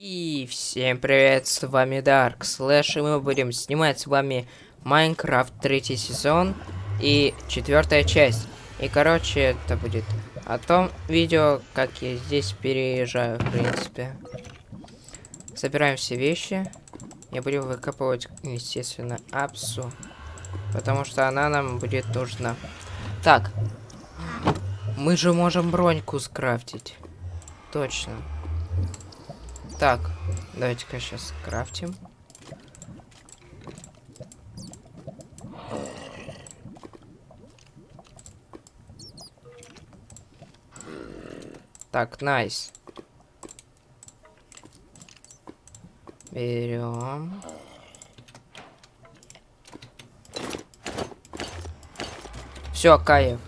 И всем привет, с вами Дарк Слэш, и мы будем снимать с вами Майнкрафт третий сезон и четвертая часть. И короче, это будет о том видео, как я здесь переезжаю, в принципе. Собираем все вещи. Я буду выкапывать, естественно, апсу. Потому что она нам будет нужна. Так. Мы же можем броньку скрафтить. Точно. Так, давайте-ка сейчас крафтим. Так, найс. Берем. Все, кайф.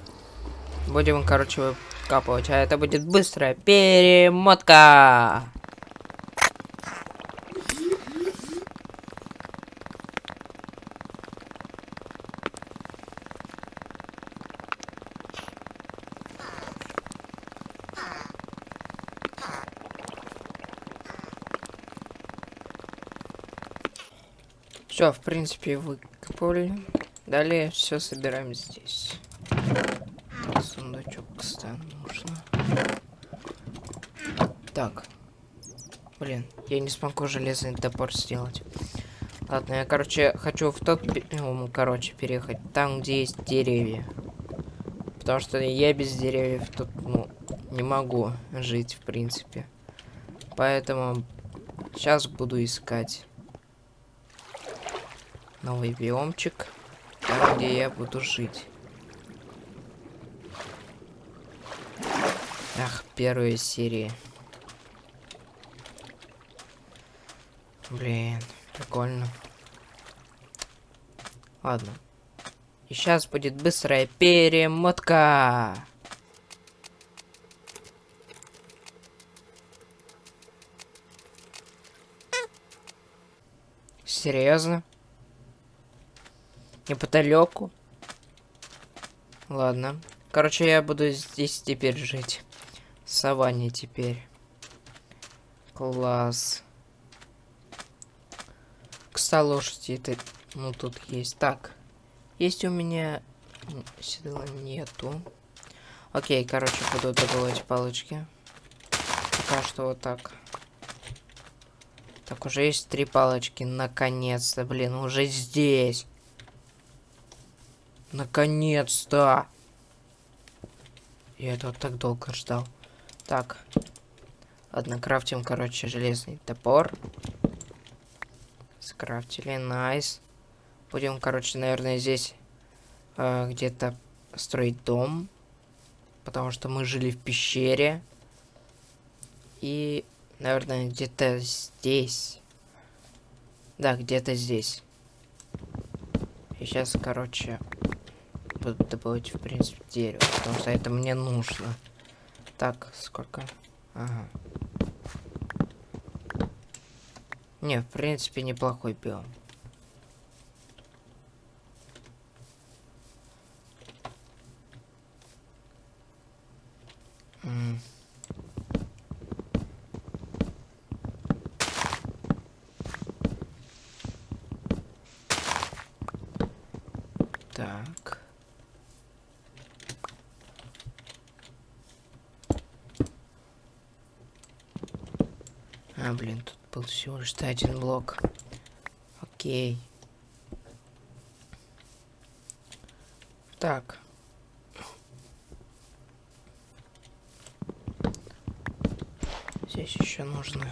Будем, короче, выкапывать. А это будет быстрая перемотка. Все, в принципе, выкопали. Далее все собираем здесь. Сундучок, кстати, нужно. Так. Блин, я не смогу железный топор сделать. Ладно, я, короче, хочу в тот, ну, короче, переехать там, где есть деревья. Потому что я без деревьев тут, ну, не могу жить, в принципе. Поэтому сейчас буду искать новый биомчик, там, где я буду жить. Ах, первые серии. Блин, прикольно. Ладно. И сейчас будет быстрая перемотка. Серьезно? Неподалеку. Ладно. Короче, я буду здесь теперь жить. В саванне теперь. Класс. Кста лошади это... Ну, тут есть. Так. Есть у меня... Седла нету. Окей, короче, буду добывать палочки. Пока что вот так. Так, уже есть три палочки. Наконец-то, блин, уже здесь. Наконец-то! Я этого так долго ждал. Так. Ладно, крафтим, короче, железный топор. Скрафтили, найс. Будем, короче, наверное, здесь э, где-то строить дом. Потому что мы жили в пещере. И, наверное, где-то здесь. Да, где-то здесь. И сейчас, короче, буду добывать, в принципе, дерево, потому что это мне нужно. Так, сколько? Ага. Не, в принципе, неплохой биом. Так. А, блин, тут всего лишь один блок. Окей. Так. Здесь еще нужно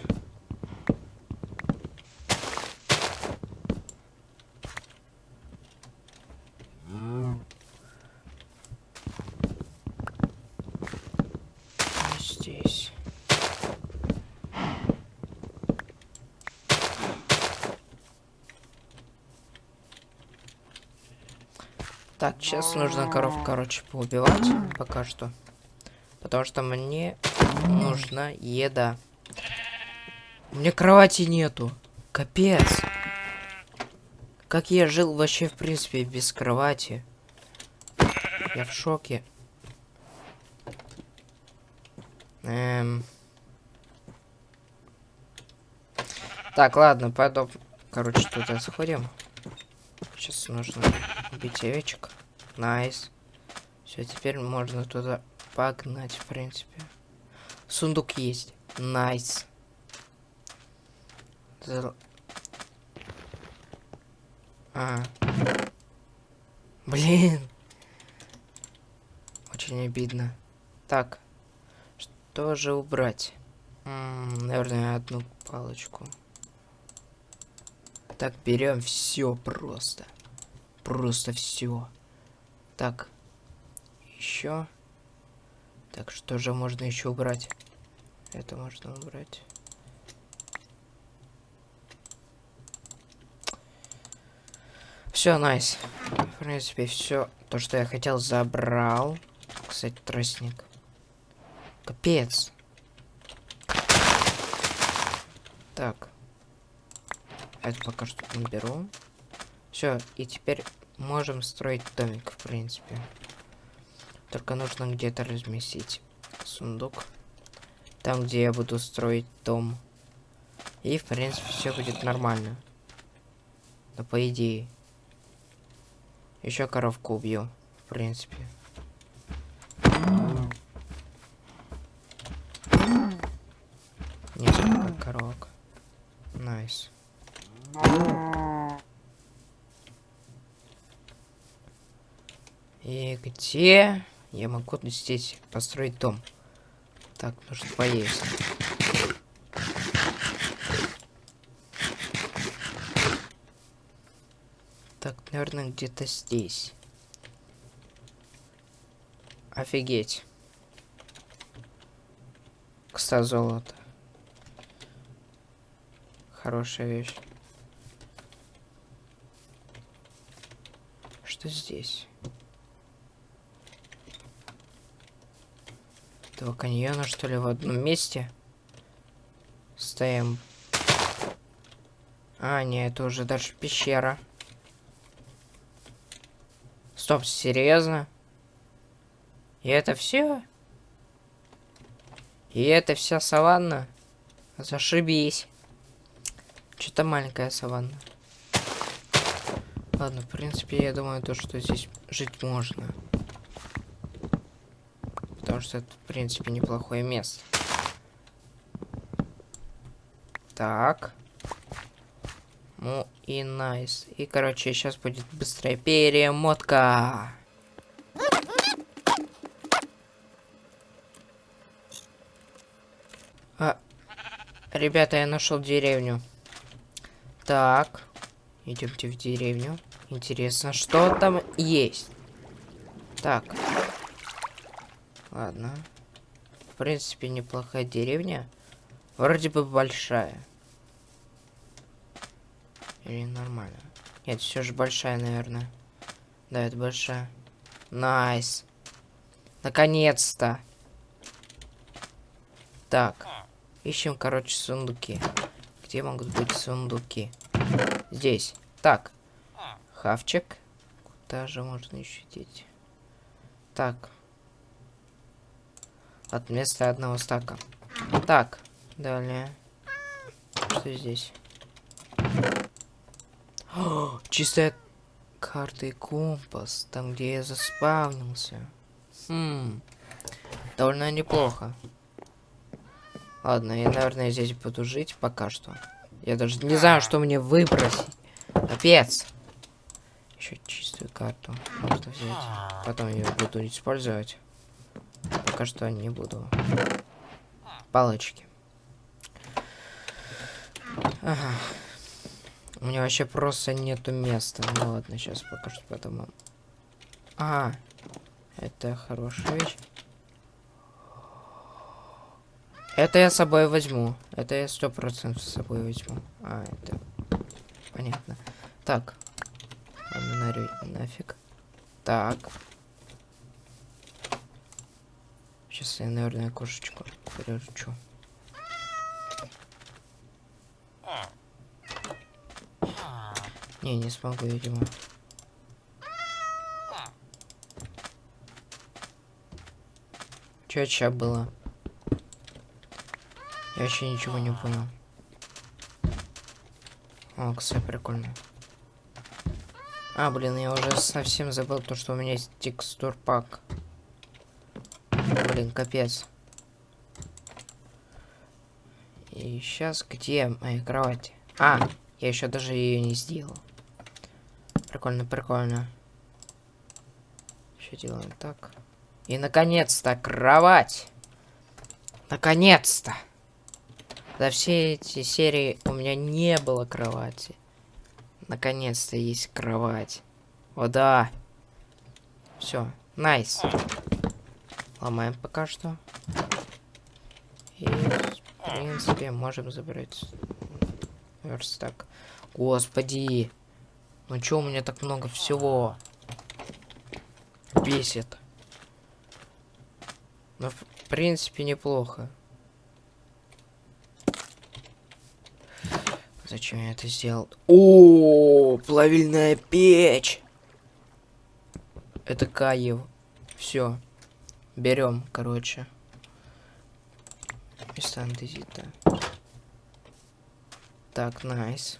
Так, сейчас нужно коров, короче, поубивать пока что. Потому что мне нужна еда. У меня кровати нету. Капец. Как я жил вообще, в принципе, без кровати. Я в шоке. Эм... Так, ладно, пойду. Короче, туда сходим. Сейчас нужно убить овечек. Nice. Все, теперь можно туда погнать, в принципе. Сундук есть. Nice. Зал... А. Блин. Очень обидно. Так. Что же убрать? М -м, наверное, одну палочку. Так, берем все просто. Просто все. Так. Еще. Так, что же можно еще убрать? Это можно убрать. Все, найс. В принципе, все то, что я хотел, забрал. Кстати, тростник. Капец. Так. Это пока что наберу. Все, и теперь можем строить домик, в принципе. Только нужно где-то разместить сундук. Там, где я буду строить дом. И, в принципе, все будет нормально. Но по идее. Еще коровку убью, в принципе. Несколько коровок. Nice. И где я могу здесь построить дом? Так, нужно поесть. Так, наверное, где-то здесь. Офигеть. Кста золото. Хорошая вещь. Что здесь? Этого каньона, что ли, в одном месте? Стоим. А, нет, это уже даже пещера. Стоп, серьезно? И это все? И это вся саванна? Зашибись. Что-то маленькая саванна. Ладно, в принципе, я думаю, то, что здесь жить можно. Потому что это, в принципе, неплохое место. Так. Ну и найс. И, короче, сейчас будет быстрая перемотка. А, ребята, я нашел деревню. Так. Идемте в деревню. Интересно, что там есть? Так. Ладно. В принципе, неплохая деревня. Вроде бы большая. Или нормально? Нет, все же большая, наверное. Да, это большая. Nice. Наконец-то. Так. Ищем, короче, сундуки. Где могут быть сундуки? Здесь. Так. Хавчик. Куда же можно еще деть? Так. От места одного стака. Так. Далее. Что здесь? О, чистая карта и компас. Там, где я заспавнился. Хм. Довольно неплохо. Ладно, я, наверное, здесь буду жить пока что. Я даже не знаю, что мне выбросить. Капец. Еще чистую карту можно взять. Потом ее буду использовать. Пока что не буду. Палочки. Ага. У меня вообще просто нету места. Ну ладно, сейчас покажу потом. А, это хорошая вещь. Это я с собой возьму. Это я сто процентов с собой возьму. А, это... Понятно. Так. Ладно, нафиг. Так. Сейчас я, наверное, кошечку приручу. Не, не смогу, видимо. Чё сейчас было? Я вообще ничего не понял. О, кстати, прикольно. А, блин, я уже совсем забыл то, что у меня есть текстур пак. Блин, капец. И сейчас где моя кровать? А, я еще даже ее не сделал. Прикольно, прикольно. Еще делаем так. И наконец-то кровать. Наконец-то. За все эти серии у меня не было кровати. Наконец-то есть кровать. О, да. Все, найс. Ломаем пока что. И, в принципе, можем забрать верстак. Господи. Ну чё у меня так много всего? Бесит. Ну, в принципе, неплохо. Зачем я это сделал? О, плавильная печь. Это Каев. Все. Берем, короче. Место андезита. Так, nice.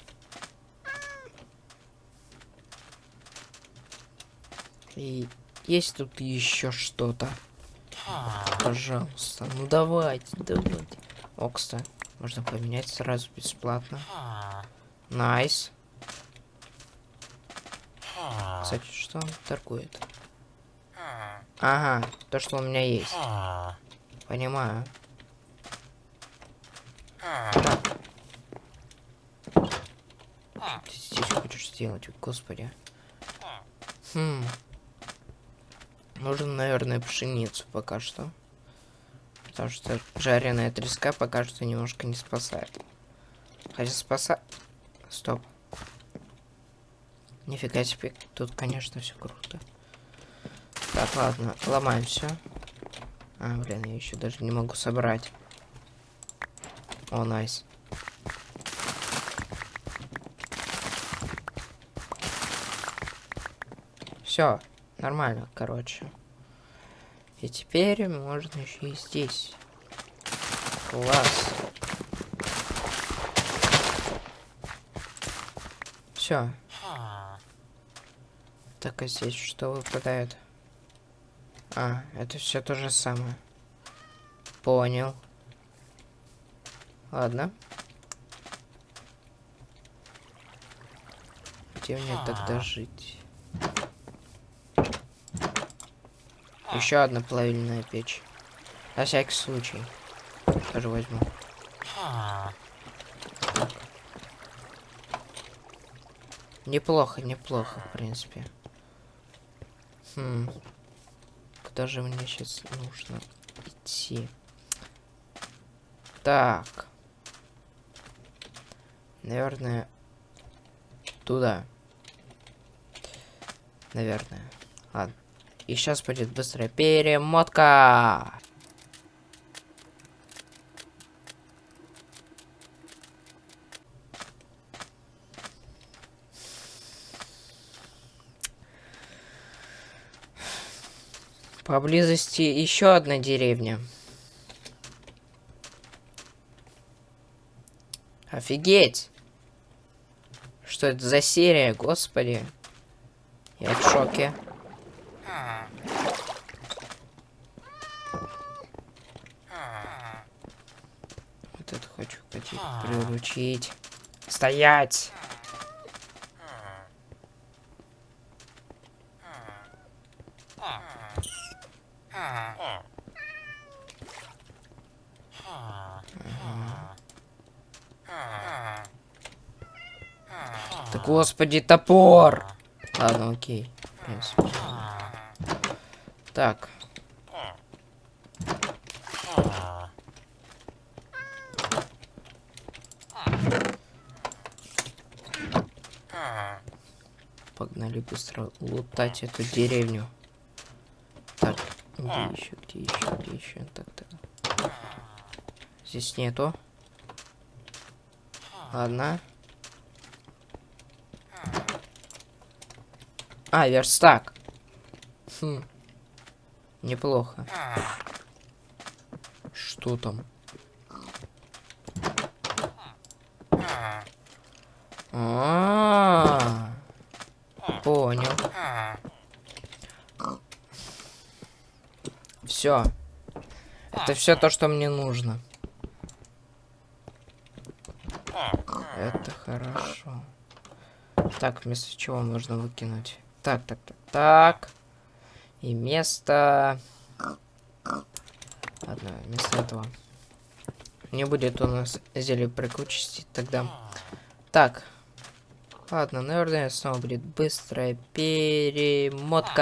И есть тут еще что-то. Пожалуйста. Ну давайте, давайте. О. Можно поменять сразу бесплатно. Nice. Кстати, что он торгует? Ага, то, что у меня есть. Понимаю. Так. Ты здесь хочешь сделать, господи. Хм. Нужен, наверное, пшеницу пока что. Потому что жареная треска пока что немножко не спасает. Хотя спасает... Стоп. Нифига себе, тут, конечно, все круто. Так, ладно, ломаем все. А, блин, я еще даже не могу собрать. О, найс. Все, нормально, короче. И теперь можно еще и здесь. Класс. Все. Так, а здесь что выпадает? А, это все то же самое. Понял. Ладно. Где мне тогда жить? Еще одна плавильная печь. На всякий случай. Тоже возьму. Неплохо, неплохо, в принципе. Хм. Куда же мне сейчас нужно идти? Так. Наверное, туда. Наверное. Ладно. И сейчас будет быстрая перемотка. Поблизости еще одна деревня. Офигеть! Что это за серия, господи? Я в шоке. Вот это хочу приручить. Стоять! Да господи, топор! Ладно, окей. Так. Погнали быстро лутать эту деревню. Где еще, где еще, где еще? Так, так. Здесь нету. Ладно. А, верстак. Хм. Неплохо. Что там? А, понял. Все. Это все то, что мне нужно. Это хорошо. Так, вместо чего можно выкинуть? Так, так, так, так. И место... Ладно, вместо этого. Не будет у нас зелье прикучести тогда. Так. Ладно, наверное, снова будет быстрая перемотка.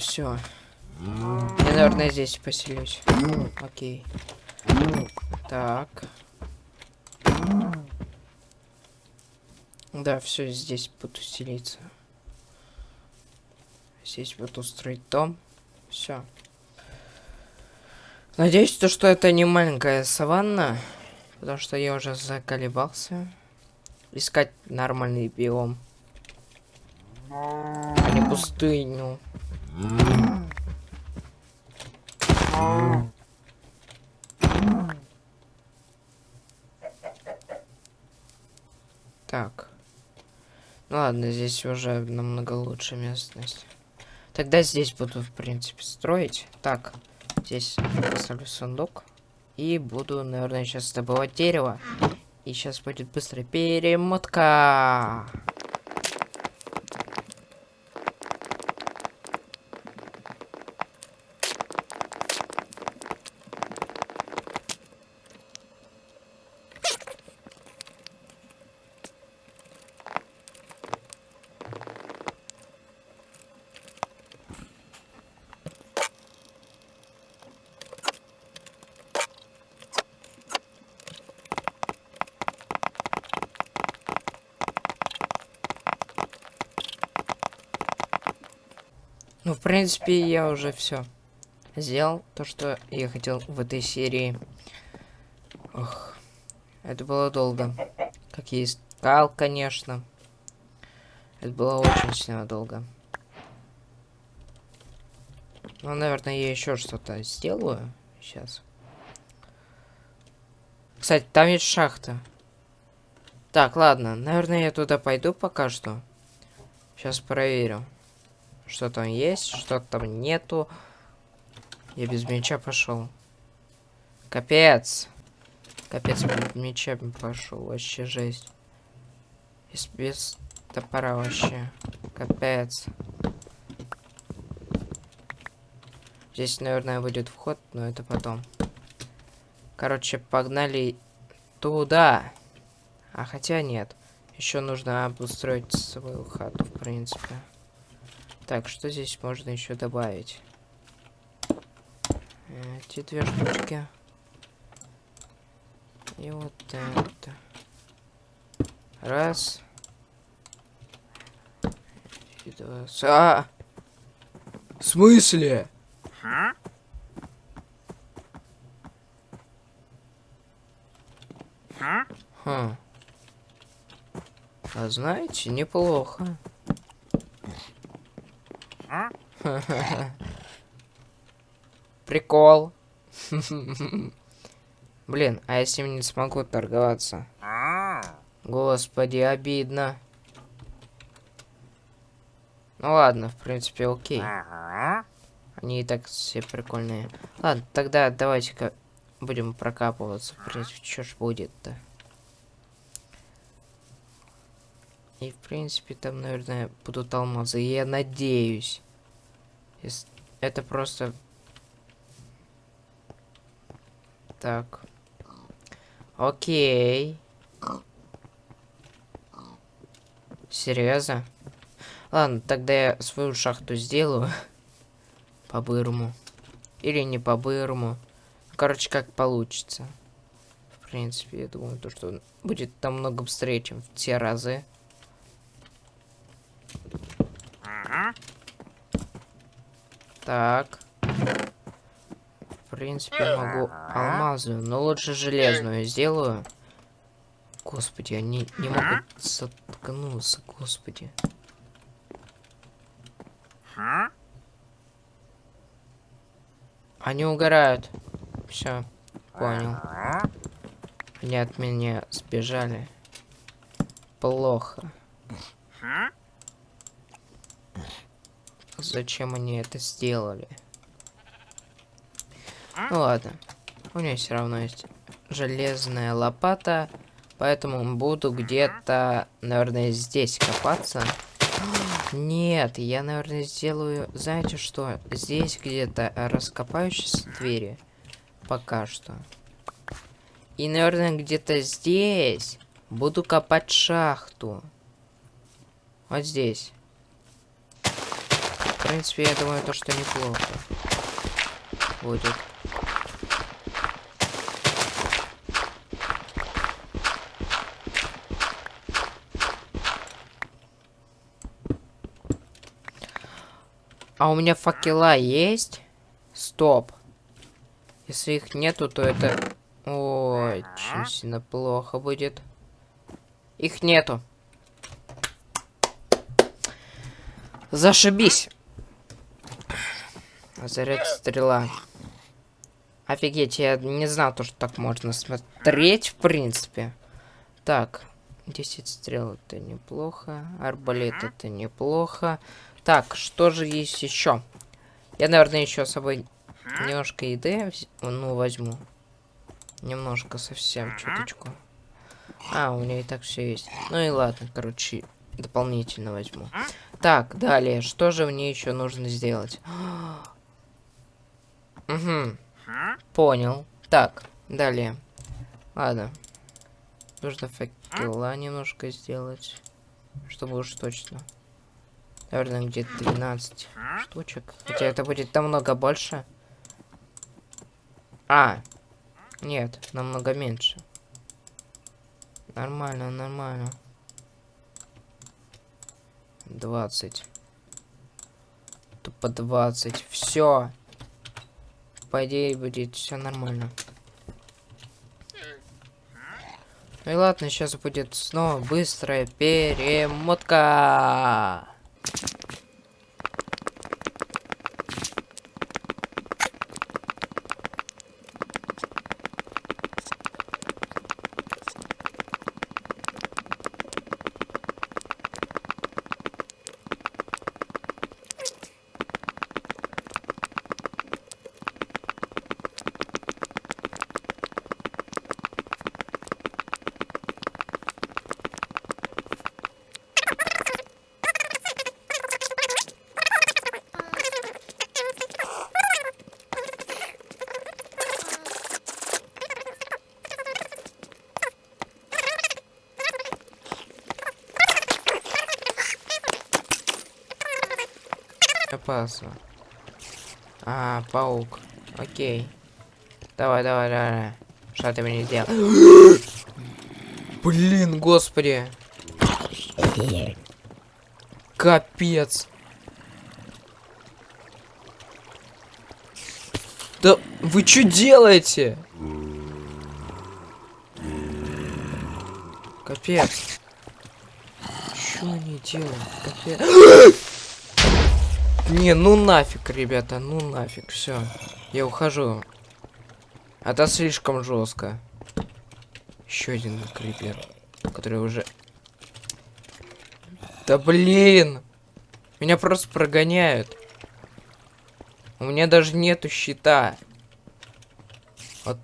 Все. Я, наверное, здесь поселюсь. Окей. Так. Да, все, здесь буду селиться. Здесь буду строить дом. Все. Надеюсь, то, что это не маленькая саванна. Потому что я уже заколебался. Искать нормальный биом. А не пустыню. Так. Ну ладно, здесь уже намного лучше местность. Тогда здесь буду, в принципе, строить. Так, здесь поставлю сундук. И буду, наверное, сейчас добывать дерево. И сейчас будет быстрая перемотка. Ну, в принципе, я уже все сделал то, что я хотел в этой серии. Ох, это было долго. Как я искал, конечно. Это было очень сильно долго. Ну, наверное, я еще что-то сделаю сейчас. Кстати, там есть шахта. Так, ладно. Наверное, я туда пойду пока что. Сейчас проверю. Что там есть, что там нету. Я без меча пошел. Капец. Капец, без меча пошел. Вообще жесть. И без топора вообще. Капец. Здесь, наверное, будет вход, но это потом. Короче, погнали туда. А хотя нет. Еще нужно обустроить свою хату, в принципе. Так, что здесь можно еще добавить? Эти две штучки. И вот это. Раз. И два. А! В смысле? Хм. А знаете, неплохо. Прикол. Блин, а я с ним не смогу торговаться? Господи, обидно. Ну ладно, в принципе, окей. Они и так все прикольные. Ладно, тогда давайте-ка будем прокапываться. В принципе, что ж будет-то? И, в принципе, там, наверное, будут алмазы. Я надеюсь. Это просто... Так. Окей. Серьезно? Ладно, тогда я свою шахту сделаю. По-бырому. Или не по-бырому. Короче, как получится. В принципе, я думаю, то, что будет намного быстрее, чем в те разы. Так. В принципе, могу алмазную, но лучше железную сделаю. Господи, они не могут соткнуться, господи. Они угорают. Все, понял. Они от меня сбежали. Плохо. Зачем они это сделали? Ну ладно. У меня все равно есть железная лопата. Поэтому буду где-то, наверное, здесь копаться. Нет, я, наверное, сделаю... Знаете что? Здесь где-то раскопаю сейчас двери. Пока что. И, наверное, где-то здесь буду копать шахту. Вот здесь. В принципе, я думаю, то, что неплохо будет. А у меня факела есть? Стоп. Если их нету, то это... Очень сильно плохо будет. Их нету. Зашибись. Заряд стрела. Офигеть, я не знал, то, что так можно смотреть, в принципе. Так, 10 стрел это неплохо. Арбалет это неплохо. Так, что же есть еще? Я, наверное, еще с собой немножко еды, ну, возьму. Немножко совсем, чуточку. А, у меня и так все есть. Ну и ладно, короче, дополнительно возьму. Так, далее, что же мне еще нужно сделать? Угу. Понял. Так, далее. Ладно. Нужно факела немножко сделать. Чтобы уж точно. Наверное, где-то 12 штучек. Хотя это будет намного больше. А. Нет, намного меньше. Нормально, нормально. 20. Тупо 20. Все. По идее будет все нормально. Ну и ладно, сейчас будет снова быстрая перемотка. Опасно. А, паук. Окей. Давай, давай, давай. Что ты мне сделал? Блин, господи. Капец. Да вы что делаете? Капец. Что они делают? Капец. Не, ну нафиг, ребята, ну нафиг, все. Я ухожу. Это слишком жестко. Еще один крипер, который уже... Да блин! Меня просто прогоняют. У меня даже нету щита. Вот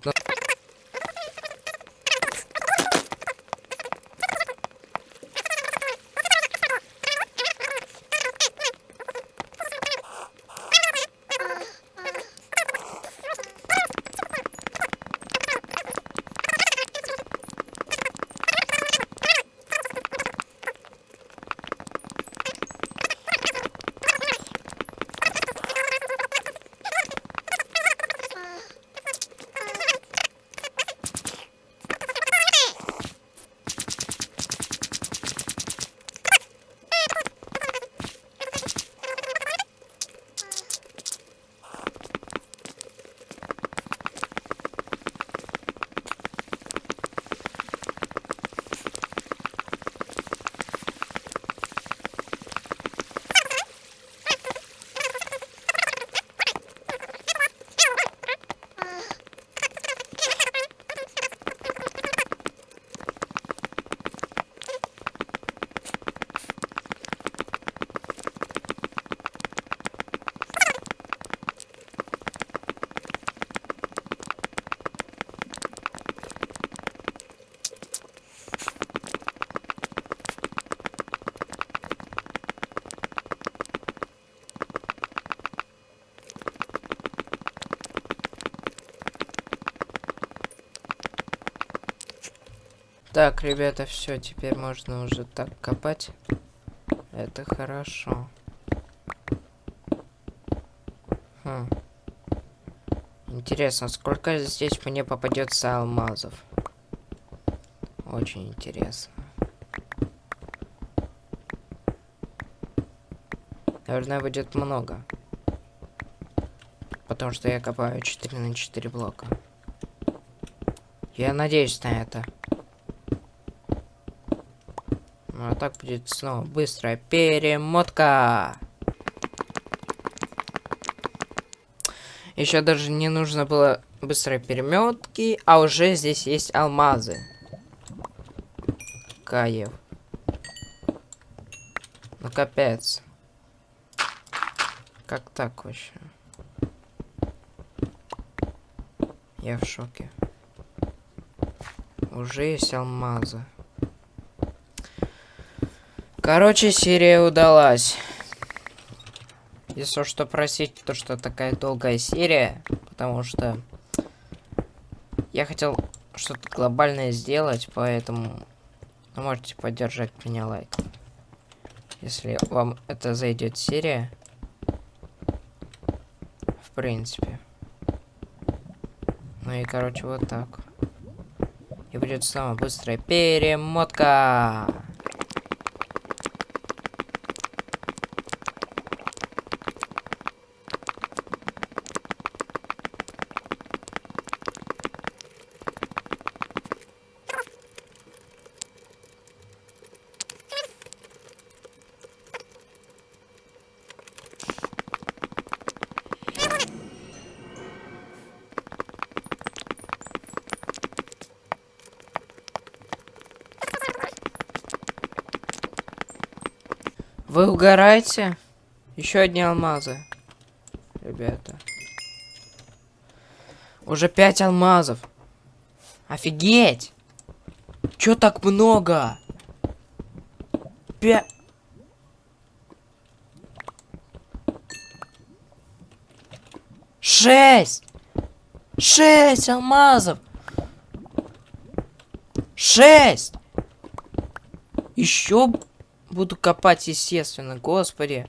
Так, ребята, все, теперь можно уже так копать. Это хорошо. Хм. Интересно, сколько здесь мне попадется алмазов? Очень интересно. Наверное, будет много. Потому что я копаю 4 на 4 блока. Я надеюсь на это. А так будет снова быстрая перемотка. Еще даже не нужно было быстрой переметки, а уже здесь есть алмазы. Каев. Ну капец. Как так вообще? Я в шоке. Уже есть алмазы. Короче, серия удалась. Если что просить, то что такая долгая серия, потому что я хотел что-то глобальное сделать, поэтому можете поддержать меня лайк. Если вам это зайдет серия, в принципе. Ну и короче вот так. И будет самая быстрая перемотка. Вы угораете? Еще одни алмазы. Ребята. Уже пять алмазов. Офигеть! Чё так много? Пять... Шесть! Шесть алмазов! Шесть! Еще буду копать, естественно. Господи.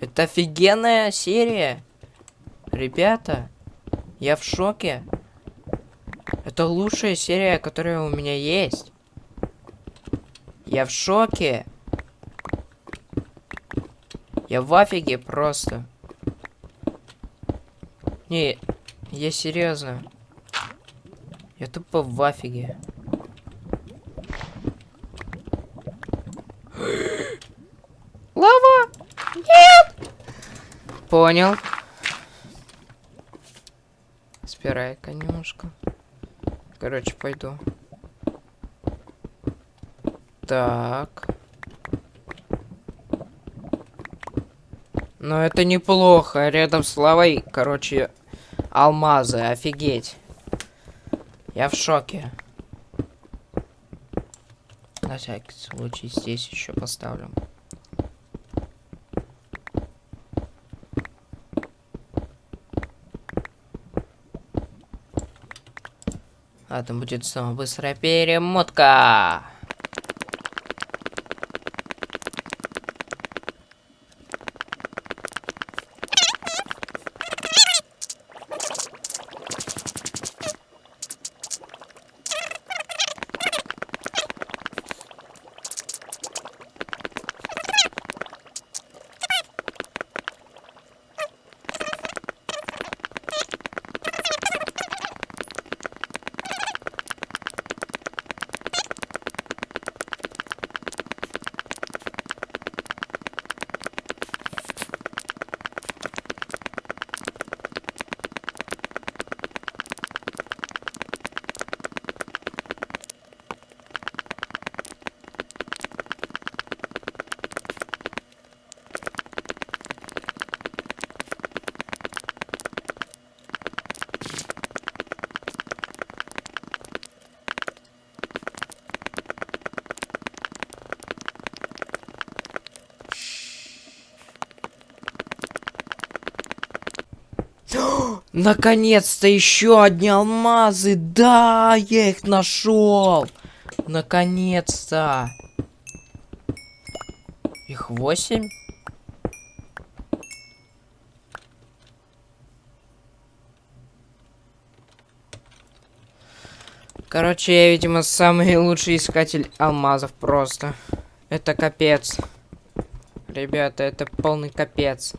Это офигенная серия. Ребята, я в шоке. Это лучшая серия, которая у меня есть. Я в шоке. Я в офиге просто. Не, я серьезно. Я тупо в офиге. Лава! Нет! Понял. Спирай конюшка. Короче, пойду. Так. Но это неплохо. Рядом с лавой, короче, алмазы. Офигеть. Я в шоке. На всякий случай здесь еще поставлю. А там будет снова быстрая перемотка. Наконец-то еще одни алмазы. Да, я их нашел. Наконец-то! Их восемь? Короче, я, видимо, самый лучший искатель алмазов просто. Это капец. Ребята, это полный капец.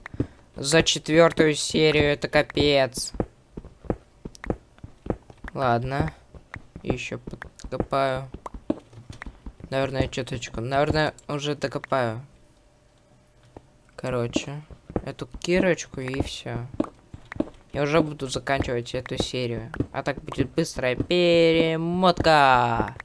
За четвертую серию это капец. Ладно. Еще подкопаю. Наверное, чуточку. Наверное, уже докопаю. Короче, эту кирочку и все. Я уже буду заканчивать эту серию. А так будет быстрая перемотка.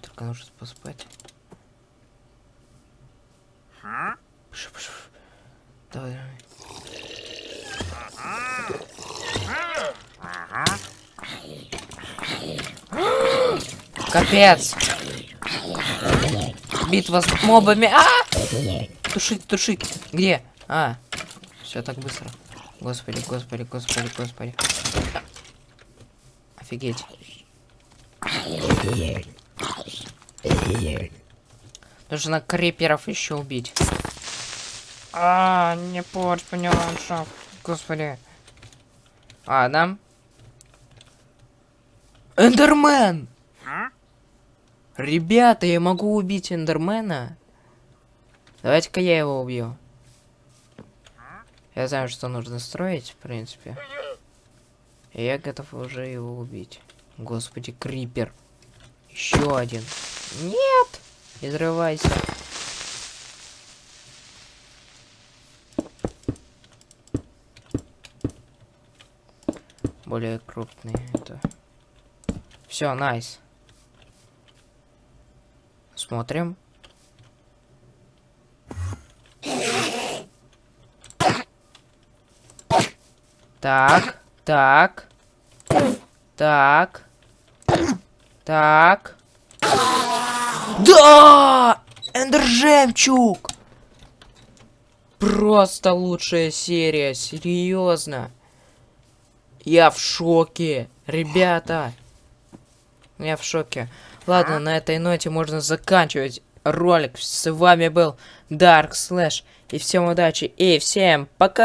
Только нужно поспать. Пш, пш, пш. Давай, давай. Капец! Битва с мобами. А! Тушить, тушить. Где? А. Все так быстро. Господи, господи, господи, господи. Офигеть. Нужно криперов еще убить. А, не порчь мне ландшафт. Господи. Ладно. Эндермен! Ребята, я могу убить Эндермена. Давайте-ка я его убью. Я знаю, что нужно строить, в принципе. И я готов уже его убить. Господи, Крипер. Еще один. Нет! Не взрывайся. Более крупный это. Все, найс. Смотрим. Так, так, так, так. Да! Эндер жемчуг! Просто лучшая серия, серьезно. Я в шоке, ребята. Я в шоке. Ладно, на этой ноте можно заканчивать ролик. С вами был Dark Slash. И всем удачи, и всем пока!